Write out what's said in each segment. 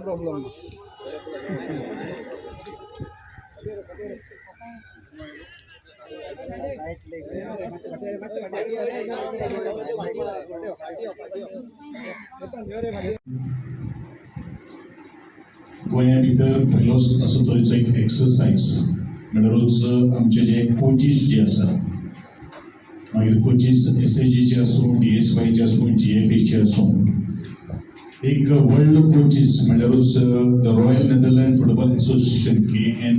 Problem गोंया भितर पयलो असो तरेचो एक एक्सरसायज रोज आमचे जे कोचीस जे आसा मागीर कोचीस एस ए जीचे आसूं डी एस वायचे आसूं जी एफ एचे आसूं एक world coaches म्हणल्यारूच the royal Netherlands football association K N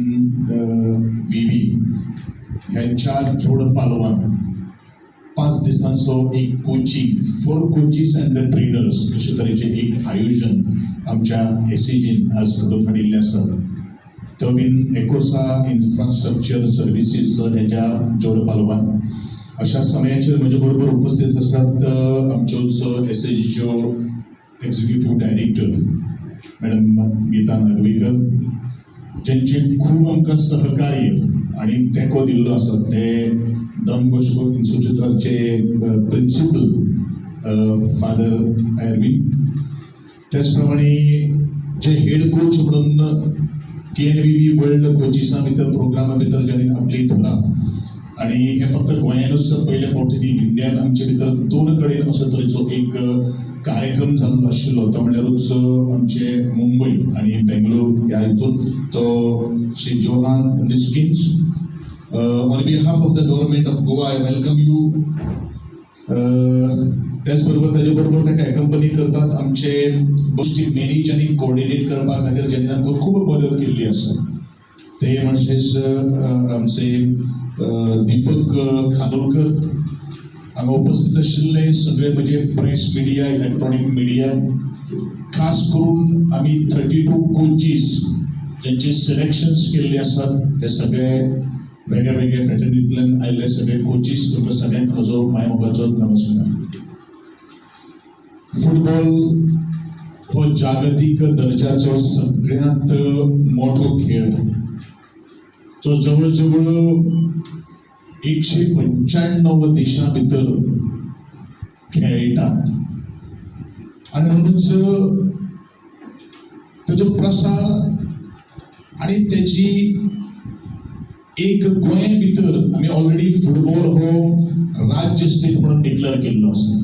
V B ह्यांच्या जोड पालवान. पाच दिसांचो एक coaching for coaches and the trainers अशे तरेचे एक आयोजन आमच्या एसीजीन आज घडोवन हाडिल्लें आसा तो बीन एकोसा इन्फ्रास्ट्रक्चर सर्विसीस हेच्या जोड पालवान. अशा समयाचेर म्हजे बरोबर उपस्थित आसात S S एसीजीच्यो executive director madam Geeta Nagvekar ज्यांचे खूब आमकां सहकार्य आणि तेंको दिल्लो आसा ते डॉन बॉस्को इन्स्टिट्यूटाचे प्रिन्सिपल फादर एरविन त्याच प्रमाणे जे हेड कोच म्हणून K N V B world कोचिसा भितर प्रोग्रामा भितर ज्यांनी आपली धोरा आणि हे फक्त गोंयानूच पहिल्या फावटी इंडियान आमचे भितर दोन कडेन असो तरेचो एक कार्यक्रम जाल्लो आशिल्लो तो म्हणल्यारूच आमचे मुंबय आणि बेंगलोर ह्या हितून तो Shri Johan Niskins on behalf of the government of Goa I welcome you त्याचबरोबर ताजे बरोबर ताका कंपनी करतात आमचे गोष्टी मॅनेज आनी कोऑर्डिनेट करपा खातीर जेणे आमकां खूब मदत केल्ली आसा ते म्हणजेच आमचे दीपक अ, खानोलकर हांगा उपस्थित आशिल्ले सगळे म्हणजे प्रेस मिडिया इलेक्ट्रॉनिक मिडिया खास करून आमी थर्टी टू कोचीस ज्यांचे सिलेक्शन्स केल्ले आसात ते सगळे वेगळे वेगळे फ्रेटर्निटींतल्यान आयिल्ले सगळे कोचीस तुमकां सगळ्यांक म्हजो मायमोगाचो नमस्कार. फुटबॉल हो जागतीक दर्जाचो सगळ्यांत मोठो खेळ तो जवळ जवळ एकशे पंच्याण्णव देशां भितर खेळटात आणि म्हणूनच ताजो प्रसार आणि त्याची एक गोंय भितर आमी ऑलरेडी फुटबॉल हो राज्य स्टेट म्हणून डिक्लेअर केल्लो आसा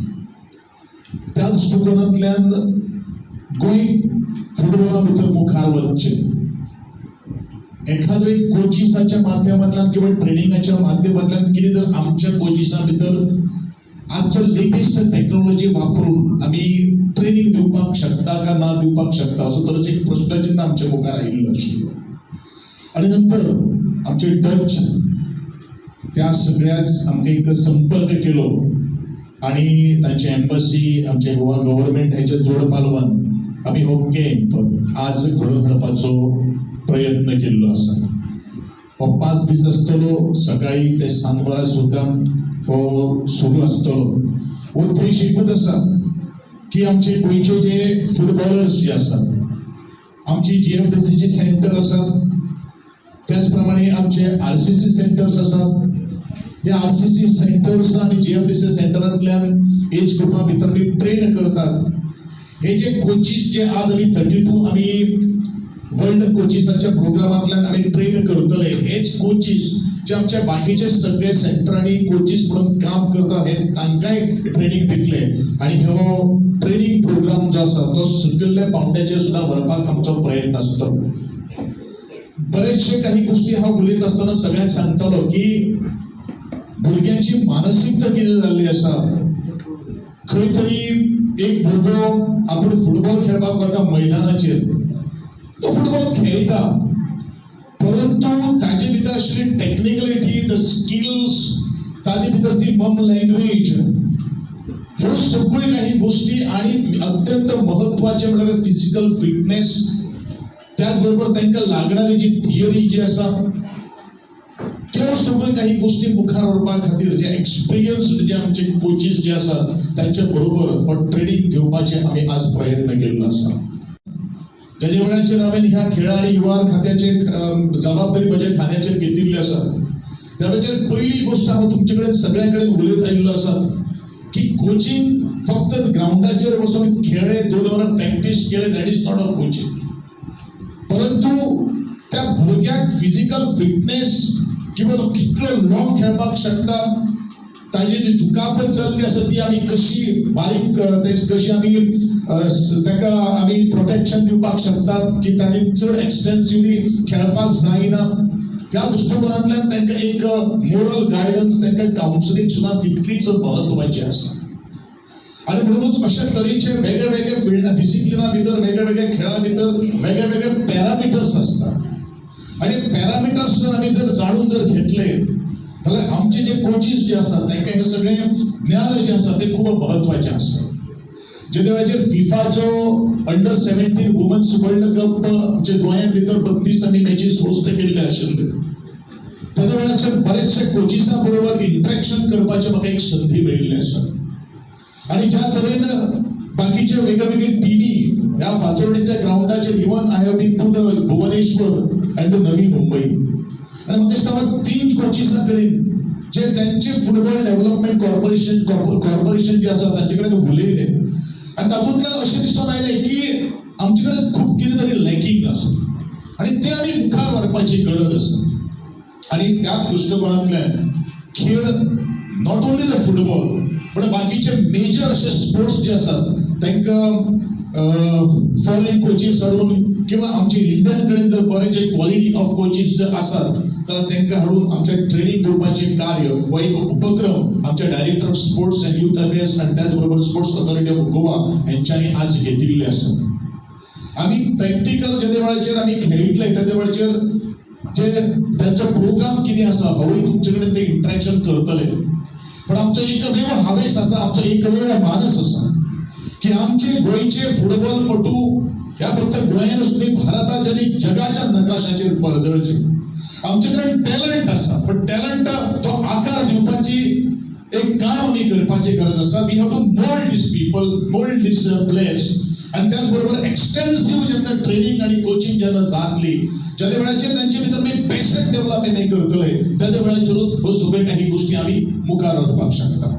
त्या दृष्टिकोनांतल्यान गोंय फुटबॉला भितर मुखार वचचें एखादो एक कोचिसाच्या माध्यमांतल्यान किंवा ट्रेनिंगाच्या माध्यमांतल्यान कितें जर आमच्या कोचिसां भितर आजचो लेटेस्ट टेक्नॉलॉजी वापरून आमी ट्रेनिंग दिवपाक शकता का ना दिवपाक शकता? असो तरेचो एक प्रश्नचिन्ह आमच्या मुखार आयिल्लो आशिल्लो आणि नंतर आमचे टच त्या सगळ्याच आमकां एक संपर्क केलो. आणि तांचे एम्बसी आमचे गोवा गव्हर्मेंट हेच्या जोड पालवान आमी हो कॅम्प आज घडोवन हाडपाचो प्रयत्न केल्लो आसा दीस आसतलो सकाळी ते सांज वरां सुद्दां हो सुरू आसतलो उद्देश एकूच आसा की आमचे गोंयचे जे फुटबॉलर्स जे आसात आमची जी एफ़ डी सीची सेंटर आसात त्याचप्रमाणे आमचे आर सी सी सेंटर्स आसात या आर सी सी सेंटर्स आणि जी एफ़ डी सी सेंटरांतल्यान एज ग्रुपा भितर ट्रेन करतात. हे जे कोचीस जे आज आमी थर्टी टू आमी वर्ल्ड कोचिसाच्या प्रोग्रामांतल्यान आमी ट्रेन करतले हेच कोचीस जे आमचे बाकीचे सगळे सेंटर आणि कोचीस म्हणून काम करता हे तांकांय ट्रेनिंग दितले आणि हो ट्रेनिंग प्रोग्राम जो आसा तो सगळ्या पावंड्याचेर सुद्दां व्हरपाक आमचो प्रयत्न आसतो बरेचशे काही गोष्टी हा उलयत असताना सगळ्यांक सांगतालो की भुरग्यांची मानसिकता कितें जाल्ली आसा खंय तरी एक भुरगो आपूण फुटबॉल खेळपाक वता मैदानाचेर तो फुटबॉल खेळटा परंतु ताजे भितर आशिल्ली टेक्निकलिटी द स्किल्स ताजे भितर ती मम लँग्वेज ह्यो सगळ्यो काही गोष्टी आणि अत्यंत महत्त्वाचे म्हणल्यार फिजिकल फिटनेस त्याचबरोबर तांकां लागणारी जी थिअरी जी आसा त्यो सगळ्यो काही गोष्टी मुखार व्हरपा खातीर जे एक्सपिरियन्स जे आमचे कोचीस जे आसा तांचे बरोबर हो ट्रेनिंग घेवपाचे आमी आज प्रयत्न केल्लो आसा. तेजे वेळाचेर हांवें ह्या खेळ आनी युवा खात्याचे जबाबदारी म्हज्या खात्याचे घेतिल्ली असतात त्या पहिली पयली गोश्ट हांव तुमचे कडेन सगळ्या कडेन उलयत आयिल्लो आसा की कोचिंग फक्त ग्राउंडाचेर वचून खेळ्ळे दोन वरां प्रॅक्टीस केले that is not a coaching परंतु त्या भुरग्याक फिजिकल फिटनेस किंवा तो कितलो लॉंग खेळपाक शकता ताजी जी दुखापत जाल्ली आसा ती आमी कशी बारीक अ, कशी आमी ताका आमी प्रोटेक्शन दिवपाक शकतात की तांणी चड एक्सटेन्सिवली खेळपाक जायना ह्या दृश्टिकोनांतल्यान तांकां एक मोरल गायडन्स तांकां कावन्सिलींग सुद्दां तितलीच म्हत्वाची आसा आणि म्हणूनच अशा तरेचे वेगळे वेगळे फिल्ड डिसिप्लिना भितर वेगळे वेगळे खेळा भितर वेगळे वेगळे पॅरामिटर्स असतात. आणि पॅरामिटर्स जर आमी जर जाणून जर घेतले जाल्यार आमचे जे कोचीस जे आसात तांकां हे सगळे ज्ञान जे आसा ते खूब म्हत्वाचें आसा जे वेळाचेर फिफाचो under seventeen women's world cup जे गोंयांत भितर बत्तीस आमी मॅचीस होस्ट केल्ले आशिल्ले त्या वेळाचेर बरेचशे कोचिसां बरोबर इंट्रॅक्शन करपाची म्हाका एक संधी मेळिल्ली आसा आणि ज्या तरेन बाकीचे वेगवेगळे टीमी ह्या फातोर्डेच्या ग्राउंडाचेर even I have been to the Bhubaneswar and the Navi Mumbai. आणि म्हाका दिसता तीन कोचिसां कडेन जे त्यांचे फुटबॉल डेव्हलपमेंट कॉर्पोरेशन कॉर्पोरेशन जे आसा तांचे कडेन उलयले आणि तातूंतल्यान अशें दिसून आयलें की आमचे कडेन खूब कितें तरी लॅकिंग आसा आणि ते आमी मुखार व्हरपाची गरज आसा आणि त्या दृष्टिकोनांतल्यान खेळ नॉट ओन्ली द फुटबॉल पण बाकीचे मेजर असे स्पोर्ट्स जे असतात तांकां फॉरेन कोचीस हाडून किंवा आमचे इंडियन कडेन जर बरेचशे क्वॉलिटी ऑफ कोचीस जर आसात तर तांकां हाडून आमच्या ट्रेनिंग करपाचे कार्य हो एक उपक्रम आमचे director of sports and youth affairs आणि त्याच बरोबर स्पोर्ट्स ऑथॉरिटी ऑफ गोवा यांच्यानी आज घेतिल्ले आसा आम्ही प्रॅक्टिकल जेदे वेळाचेर आमी खेळितले त्या वेळाचेर जे त्यांचो प्रोग्राम कितें आसा हवंय तुमचे कडेन ते इंटरॅक्शन करतले. पण आमचो एकमेव हावेस आसा आमचो एकमेव मानस आसा की आमचे गोंयचे फुटबॉलपटू ह्या फक्त गोयानच न्ही भारताच्या जगाच्या नकाशाचेर परजळचे आमचे कडेन टॅलंट आसा पण टॅलंट तो आकार दिवपाची एक काम आमी करपाची गरज आसा we have to mould this people mould this players आणि त्याच बरोबर एक्सटेन्सिव्ह जेन्ना ट्रेनिंग आणि कोचिंग जेन्ना जातली ज्या वेळाचेर तांचे भितर आमी पेशंट डेव्हलपमेंट करतले त्या वेळाचेरूच ह्यो सगळ्यो काही गोष्टी आमी मुखार व्हरपाक शकता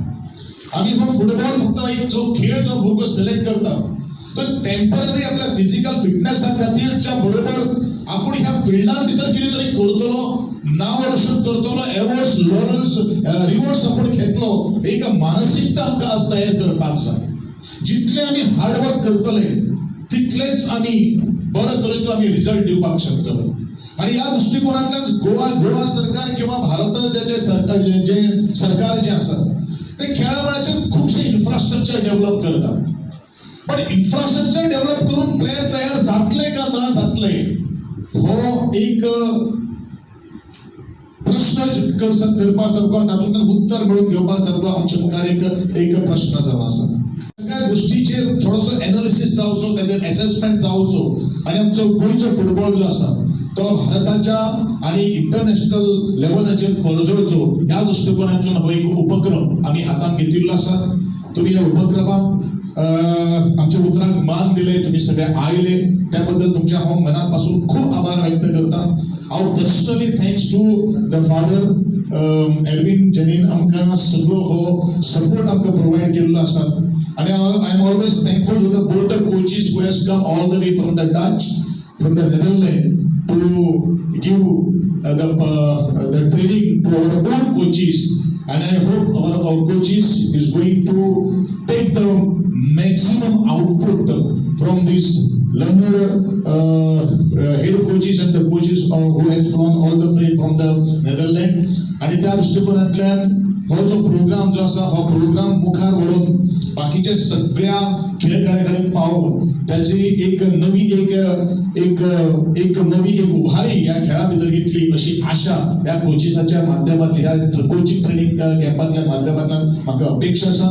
आम्ही हो फुटबॉल फक्त एक जो खेळ जो भुरगो सिलेक्ट करता तर टेंपररी आपल्या फिजिकल फिटनेसा खातीरच्या बरोबर आपण ह्या फिल्डान भितर कितें तरी करतलो नांव रोशन करतलो एवॉर्ड्स लॉरल्स रिवॉर्ड्स आपण घेतलो. एक मानसिकता आमकां आज तयार करपाक जाय जितले आमी हार्डवर्क करतले तितलेच आमी बरे तरेचो आमी रिजल्ट दिवपाक शकतलो आणि या दृष्टिकोनातल्याच गोवा गोवा सरकार किंवा भारताचे सरकार जे- सरकार जे आसा ते खेळा खूपशे खुबशे इन्फ्रास्ट्रक्चर डेव्हलप करतात. पण इन्फ्रास्ट्रक्चर डेव्हलप करून प्लेयर तयार जातले का ना जातले हो एक प्रश्न क- करपा सारको तातूंतल्यान उत्तर मेळून घेवपा सारको आमच्या मुखार एक एक प्रश्न जावन आसा सगळ्या गोष्टीचेर थोडोसो एनालिसीस जावचो तेजेर असेसमेंट जावचो आणि आमचो गोंयचो फुटबॉल जो आसा तो भारताच्या आणि इंटरनॅशनल लेवलाचेर परजळचो ह्या दृष्टिकोनातल्यान हो एक उपक्रम आमी हातांत घेतिल्लो आसा तुम्ही या उपक्रमाक आमच्या उतराक मान दिले तुम्ही सगळे आयले. त्याबद्दल तुमच्या हांव मनापासून खूप आभार व्यक्त करता. हांव personally thanks to the father Elvin Jenin आमकां सगळो हो सपोर्ट आमकां प्रोवायड केल्लो आसा. आणि I am always thankful to the both the coaches who has come all the way from the Dutch from the Netherlands to give the uh, the training to our own coaches. And I hope our, our coaches is going to take the maximum output from these learned uh, uh, head coaches and the coaches uh, who has flown all the way from the Netherlands. आणि त्या दृष्टिकोनातल्यान हो जो programme जो आसा हो programme मुखार व्हरून बाकीच्या सगळ्या खेळगड्याकडे पावून त्याची एक नवी एक एक एक नवी एक उभारी या खेळा भितर घेतली अशी आशा या कोचिसाच्या माध्यमातली ह्या कोचिंग ट्रेनिंग कॅम्पातल्या माध्यमातल्यान म्हाका अपेक्षा आसा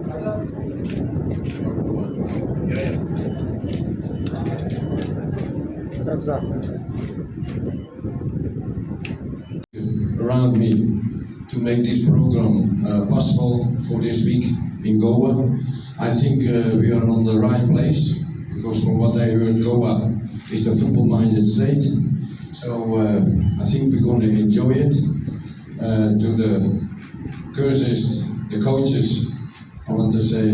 Around me to make this program uh, possible for this week in Goa. I think uh, we are on the right place because from what I heard, Goa is a football-minded state. So uh, I think we're going to enjoy it. Uh, to the coaches, the coaches, I want to say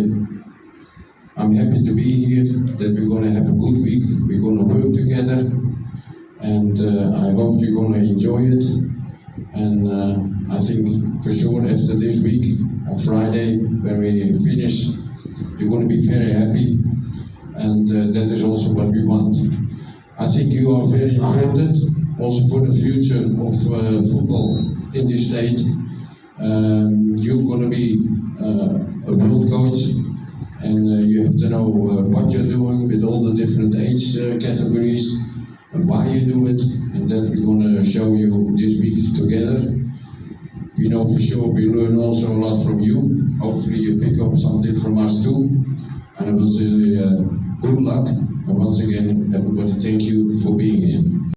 I'm happy to be here, that we're going to have a good week, we're going to work together, and uh, I hope you're going to enjoy it. And uh, I think for sure after this week, on Friday, when we finish, you're going to be very happy, and uh, that is also what we want. I think you are very important, also for the future of uh, football in this state. Um, you're going to be uh, world coach, and uh, you have to know uh, what you're doing with all the different age uh, categories and why you do it, and that we're going to show you this week together. We know for sure we learn also a lot from you. Hopefully, you pick up something from us too. And I will say uh, good luck. And once again, everybody, thank you for being here.